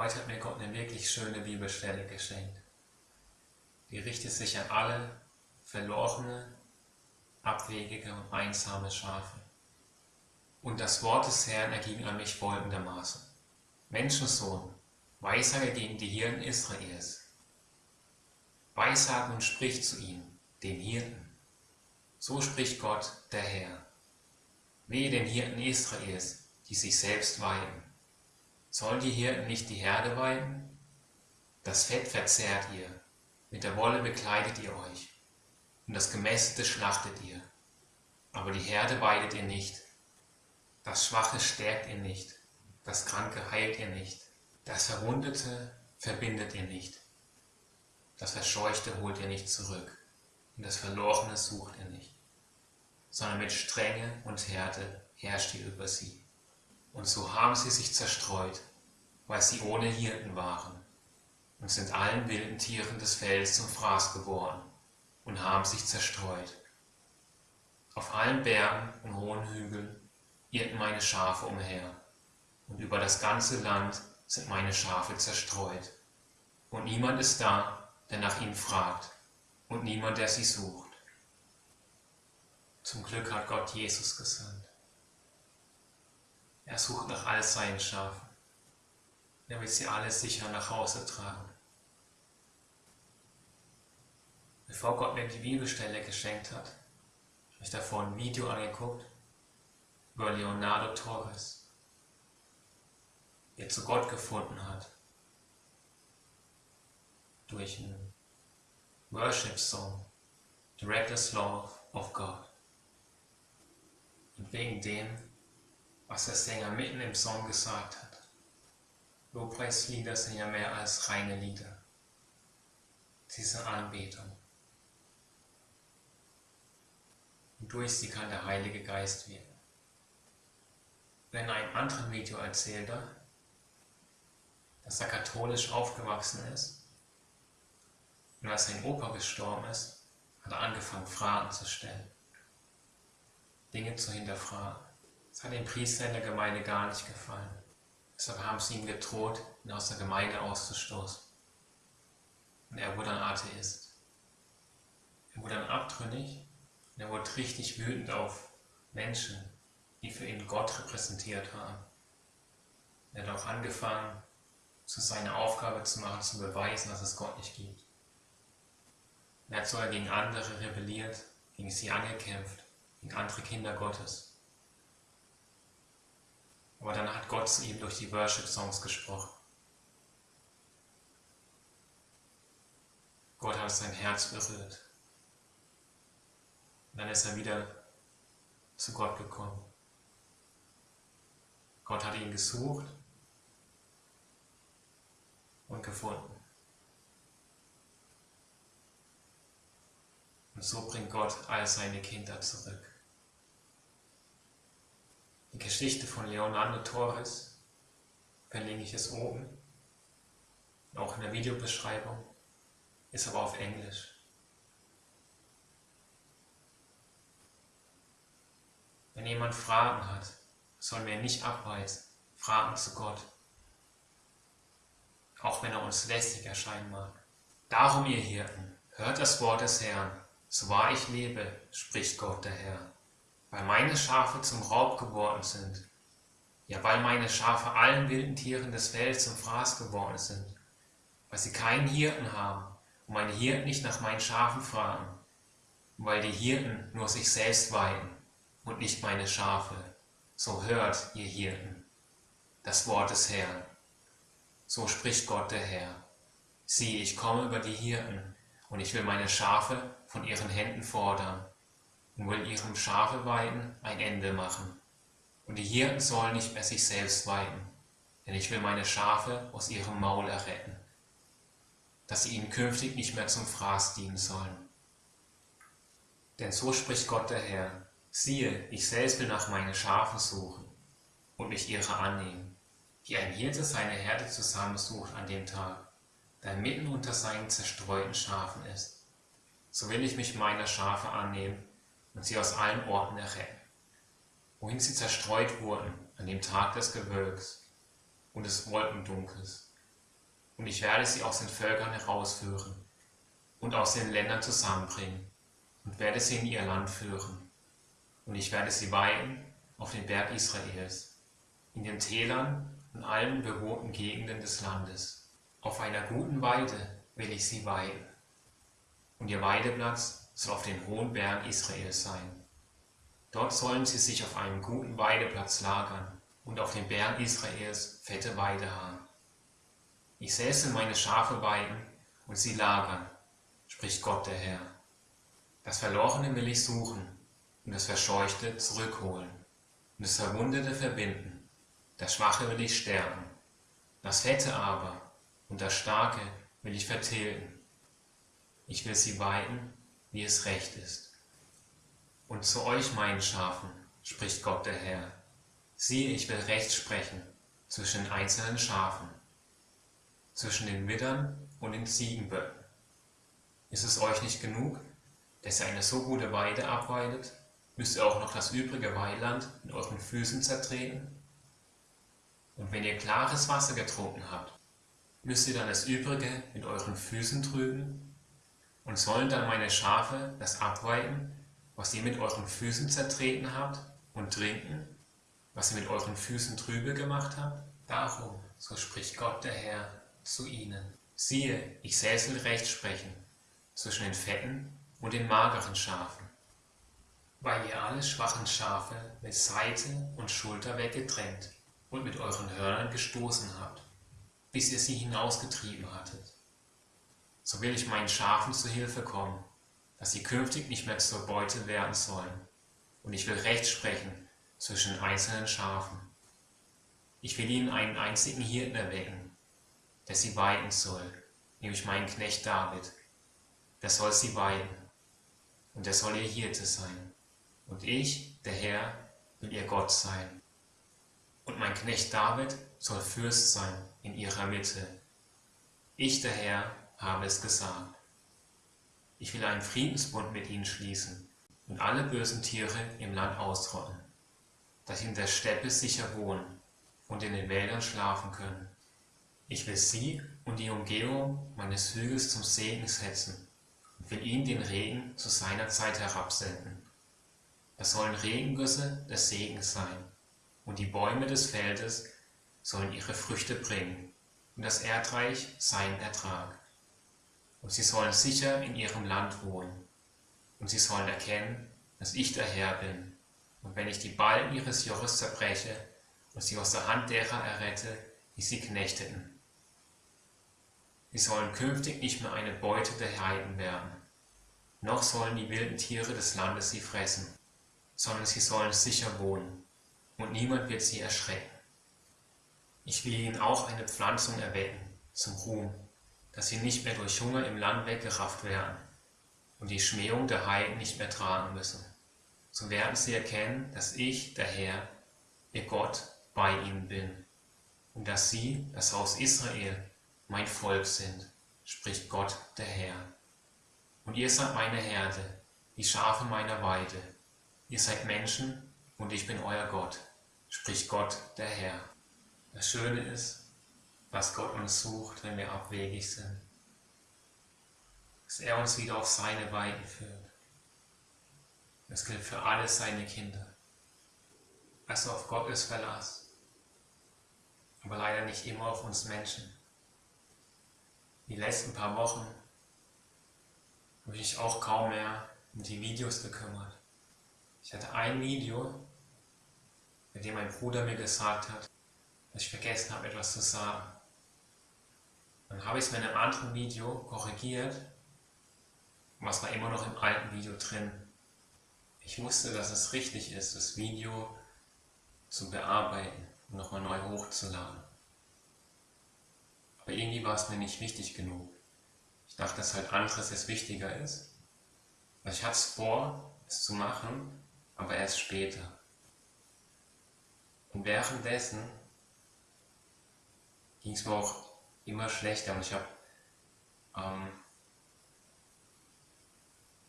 Heute hat mir Gott eine wirklich schöne Bibelstelle geschenkt. Die richtet sich an alle verlorene, abwegige und einsame Schafe. Und das Wort des Herrn erging an mich folgendermaßen. Menschensohn, weissage gegen die Hirten Israels. Weissage und sprich zu ihnen, den Hirten. So spricht Gott, der Herr. Wehe den Hirten Israels, die sich selbst weiden. Sollen die Hirten nicht die Herde weiden? Das Fett verzehrt ihr, mit der Wolle bekleidet ihr euch, und das Gemästete schlachtet ihr. Aber die Herde weidet ihr nicht, das Schwache stärkt ihr nicht, das Kranke heilt ihr nicht, das Verwundete verbindet ihr nicht, das Verscheuchte holt ihr nicht zurück, und das Verlorene sucht ihr nicht, sondern mit Strenge und Härte herrscht ihr über sie. Und so haben sie sich zerstreut, weil sie ohne Hirten waren, und sind allen wilden Tieren des Feldes zum Fraß geworden und haben sich zerstreut. Auf allen Bergen und hohen Hügeln irrten meine Schafe umher, und über das ganze Land sind meine Schafe zerstreut. Und niemand ist da, der nach ihnen fragt, und niemand, der sie sucht. Zum Glück hat Gott Jesus gesandt. Er sucht nach all seinen Schafen. Will sie alle sicher nach Hause tragen. Bevor Gott mir die Bibelstelle geschenkt hat, habe ich davor ein Video angeguckt über Leonardo Torres, der zu Gott gefunden hat durch einen Worship Song, The Reckless Love of God. Und wegen dem, was der Sänger mitten im Song gesagt hat. Lobpreislieder sind ja mehr als reine Lieder. Sie sind Anbetung. Und durch sie kann der Heilige Geist wirken. Wenn in einem anderen Video erzählt er, dass er katholisch aufgewachsen ist und als sein Opa gestorben ist, hat er angefangen, Fragen zu stellen, Dinge zu hinterfragen. Das hat dem Priester in der Gemeinde gar nicht gefallen. Deshalb haben sie ihm gedroht, ihn aus der Gemeinde auszustoßen. Und er wurde ein Atheist. Er wurde dann abtrünnig und er wurde richtig wütend auf Menschen, die für ihn Gott repräsentiert haben. Er hat auch angefangen, zu seiner Aufgabe zu machen, zu beweisen, dass es Gott nicht gibt. Er hat sogar gegen andere rebelliert, gegen sie angekämpft, gegen andere Kinder Gottes. Aber dann hat Gott zu ihm durch die Worship-Songs gesprochen. Gott hat sein Herz berührt. Und dann ist er wieder zu Gott gekommen. Gott hat ihn gesucht und gefunden. Und so bringt Gott all seine Kinder zurück. Die Geschichte von Leonardo Torres verlinke ich es oben, auch in der Videobeschreibung, ist aber auf Englisch. Wenn jemand Fragen hat, sollen wir nicht abweisen, Fragen zu Gott, auch wenn er uns lästig erscheinen mag. Darum, ihr Hirten, hört das Wort des Herrn, so wahr ich lebe, spricht Gott der Herr weil meine Schafe zum Raub geworden sind, ja, weil meine Schafe allen wilden Tieren des Feldes zum Fraß geworden sind, weil sie keinen Hirten haben und meine Hirten nicht nach meinen Schafen fragen, weil die Hirten nur sich selbst weiden und nicht meine Schafe. So hört, ihr Hirten, das Wort des Herrn. So spricht Gott der Herr. Sieh, ich komme über die Hirten, und ich will meine Schafe von ihren Händen fordern will ihrem Schafe weiden ein Ende machen. Und die Hirten sollen nicht mehr sich selbst weiden, denn ich will meine Schafe aus ihrem Maul erretten, dass sie ihnen künftig nicht mehr zum Fraß dienen sollen. Denn so spricht Gott der Herr, siehe, ich selbst will nach meinen Schafen suchen und mich ihrer annehmen, wie ein Hirte seine Herde zusammensucht an dem Tag, der mitten unter seinen zerstreuten Schafen ist. So will ich mich meiner Schafe annehmen und sie aus allen Orten erretten, wohin sie zerstreut wurden an dem Tag des Gewölks und des Wolkendunkels, und ich werde sie aus den Völkern herausführen und aus den Ländern zusammenbringen und werde sie in ihr Land führen. Und ich werde sie weiden auf den Berg Israels, in den Tälern und allen bewohnten Gegenden des Landes. Auf einer guten Weide will ich sie weiden. Und ihr Weideplatz soll auf den hohen Bergen Israels sein. Dort sollen sie sich auf einem guten Weideplatz lagern und auf den Bergen Israels fette Weide haben. Ich säße meine Schafe weiden und sie lagern, spricht Gott der Herr. Das Verlorene will ich suchen und das Verscheuchte zurückholen und das Verwundete verbinden. Das Schwache will ich stärken, das Fette aber und das Starke will ich vertilgen. Ich will sie weiden, wie es recht ist. Und zu euch, meinen Schafen, spricht Gott der Herr, siehe, ich will Recht sprechen zwischen den einzelnen Schafen zwischen den Widdern und den Ziegenböcken. Ist es euch nicht genug, dass ihr eine so gute Weide abweidet, müsst ihr auch noch das übrige Weiland in euren Füßen zertreten? Und wenn ihr klares Wasser getrunken habt, müsst ihr dann das Übrige mit euren Füßen trüben? Und sollen dann meine Schafe das abweiden, was ihr mit euren Füßen zertreten habt, und trinken, was ihr mit euren Füßen trübe gemacht habt? Darum, so spricht Gott der Herr, zu ihnen. Siehe, ich säßel Recht sprechen zwischen den fetten und den mageren Schafen, weil ihr alle schwachen Schafe mit Seite und Schulter weggetrennt und mit euren Hörnern gestoßen habt, bis ihr sie hinausgetrieben hattet. So will ich meinen Schafen zu Hilfe kommen, dass sie künftig nicht mehr zur Beute werden sollen. Und ich will Recht sprechen zwischen einzelnen Schafen. Ich will ihnen einen einzigen Hirten erwecken, der sie weiden soll, nämlich meinen Knecht David. Der soll sie weiden, und er soll ihr Hirte sein. Und ich, der Herr, will ihr Gott sein. Und mein Knecht David soll Fürst sein in ihrer Mitte. Ich, der Herr, habe es gesagt. Ich will einen Friedensbund mit ihnen schließen und alle bösen Tiere im Land ausrotten, dass sie in der Steppe sicher wohnen und in den Wäldern schlafen können. Ich will sie und die Umgebung meines Hügels zum Segen setzen und will ihnen den Regen zu seiner Zeit herabsenden. Das sollen Regengüsse des Segens sein, und die Bäume des Feldes sollen ihre Früchte bringen, und das Erdreich seinen Ertrag. Sie sollen sicher in ihrem Land wohnen, und sie sollen erkennen, dass ich der Herr bin. Und wenn ich die Ballen ihres Joches zerbreche und sie aus der Hand derer errette, die sie knechteten, Sie sollen künftig nicht mehr eine Beute der Heiden werden, noch sollen die wilden Tiere des Landes sie fressen, sondern sie sollen sicher wohnen, und niemand wird sie erschrecken. Ich will ihnen auch eine Pflanzung erwecken, zum Ruhm, dass sie nicht mehr durch Hunger im Land weggerafft werden und die Schmähung der Heiden nicht mehr tragen müssen. So werden sie erkennen, dass ich, der Herr, ihr Gott, bei ihnen bin, und dass sie, das Haus Israel, mein Volk sind, spricht Gott der Herr. Und ihr seid meine Herde, die Schafe meiner Weide. Ihr seid Menschen und ich bin euer Gott, spricht Gott der Herr. Das Schöne ist, was Gott uns sucht, wenn wir abwegig sind, dass er uns wieder auf seine Weiden führt. Das gilt für alle seine Kinder. Also auf Gottes Verlass, aber leider nicht immer auf uns Menschen die letzten paar Wochen habe ich mich auch kaum mehr um die Videos gekümmert. Ich hatte ein Video, bei dem mein Bruder mir gesagt hat, dass ich vergessen habe, etwas zu sagen. Dann habe ich es in einem anderen Video korrigiert, es war immer noch im alten Video drin. Ich wusste, dass es richtig ist, das Video zu bearbeiten und nochmal neu hochzuladen. Aber irgendwie war es mir nicht wichtig genug. Ich dachte, dass halt anderes jetzt wichtiger ist. Also ich hatte es vor, es zu machen, aber erst später. Und währenddessen ging es mir auch immer schlechter und ich habe ähm,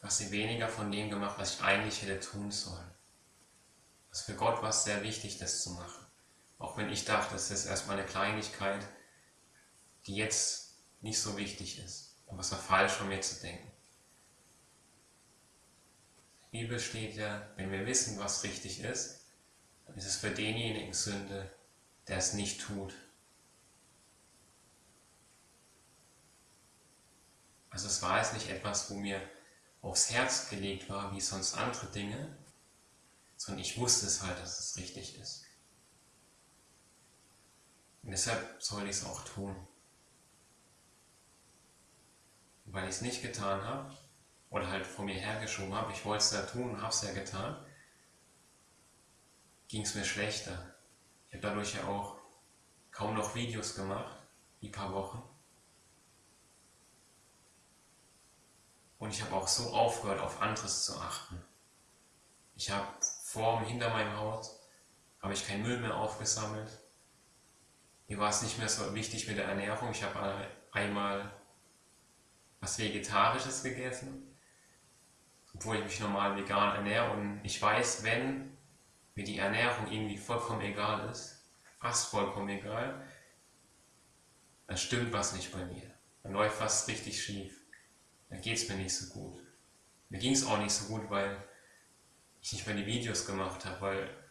quasi weniger von dem gemacht, was ich eigentlich hätte tun sollen. Also für Gott war es sehr wichtig, das zu machen. Auch wenn ich dachte, das ist erstmal eine Kleinigkeit, die jetzt nicht so wichtig ist. Aber es war falsch von mir zu denken. Der Bibel steht ja, wenn wir wissen, was richtig ist, dann ist es für denjenigen Sünde, der es nicht tut. Also es war jetzt nicht etwas, wo mir aufs Herz gelegt war, wie sonst andere Dinge, sondern ich wusste es halt, dass es richtig ist. Und deshalb soll ich es auch tun. Und weil ich es nicht getan habe, oder halt vor mir hergeschoben habe, ich wollte es ja tun und habe es ja getan, ging es mir schlechter. Ich habe dadurch ja auch kaum noch Videos gemacht, die paar Wochen. Und ich habe auch so aufgehört, auf anderes zu achten. Ich habe vor und hinter meinem Haus habe ich keinen Müll mehr aufgesammelt. Mir war es nicht mehr so wichtig mit der Ernährung. Ich habe einmal was Vegetarisches gegessen, obwohl ich mich normal vegan ernähre. Und ich weiß, wenn mir die Ernährung irgendwie vollkommen egal ist, fast vollkommen egal, dann stimmt was nicht bei mir. Dann läuft was richtig schief. Dann geht es mir nicht so gut. Mir ging es auch nicht so gut, weil ich nicht mehr die Videos gemacht habe, weil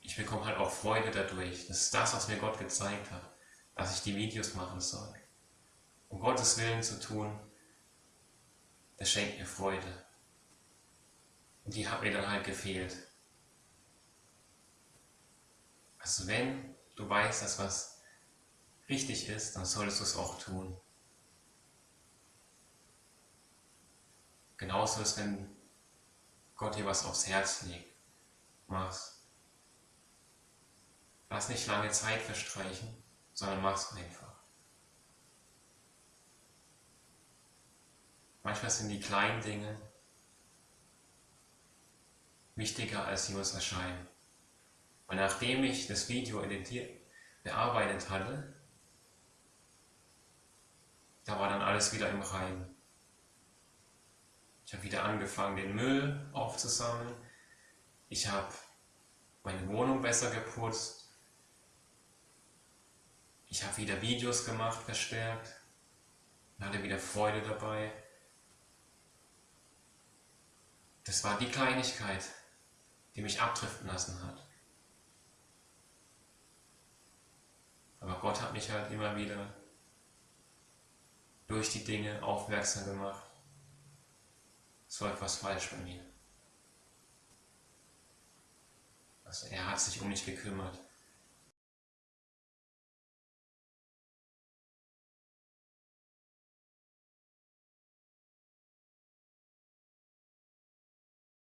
ich bekomme halt auch Freude dadurch. Das ist das, was mir Gott gezeigt hat, dass ich die Videos machen soll. Um Gottes Willen zu tun, das schenkt mir Freude. Und die hat mir dann halt gefehlt. Also wenn du weißt, dass was richtig ist, dann solltest du es auch tun. Genauso ist, wenn Gott dir was aufs Herz legt. Mach's. Lass nicht lange Zeit verstreichen, sondern mach's einfach. Manchmal sind die kleinen Dinge wichtiger, als sie uns erscheinen. Und nachdem ich das Video bearbeitet hatte, da war dann alles wieder im Reinen. Ich habe wieder angefangen, den Müll aufzusammeln. Ich habe meine Wohnung besser geputzt. Ich habe wieder Videos gemacht, verstärkt. Und hatte wieder Freude dabei. Das war die Kleinigkeit, die mich abdriften lassen hat. Aber Gott hat mich halt immer wieder durch die Dinge aufmerksam gemacht es war etwas falsch bei mir. Also er hat sich um mich gekümmert.